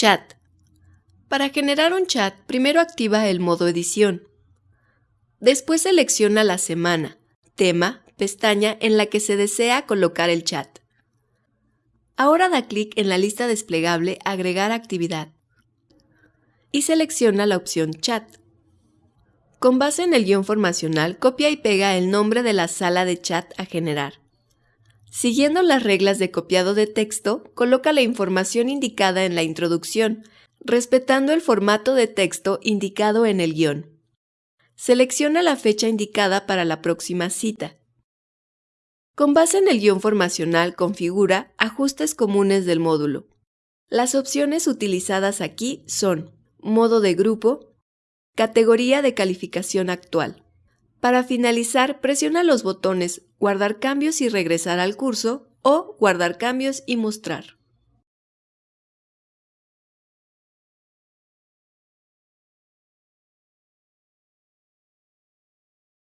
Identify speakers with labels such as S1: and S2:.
S1: Chat. Para generar un chat, primero activa el modo edición. Después selecciona la semana, tema, pestaña en la que se desea colocar el chat. Ahora da clic en la lista desplegable Agregar actividad y selecciona la opción Chat. Con base en el guion formacional, copia y pega el nombre de la sala de chat a generar. Siguiendo las reglas de copiado de texto, coloca la información indicada en la introducción, respetando el formato de texto indicado en el guion. Selecciona la fecha indicada para la próxima cita. Con base en el guion formacional, configura ajustes comunes del módulo. Las opciones utilizadas aquí son modo de grupo, categoría de calificación actual. Para finalizar, presiona los botones Guardar cambios y regresar al curso o Guardar cambios y mostrar.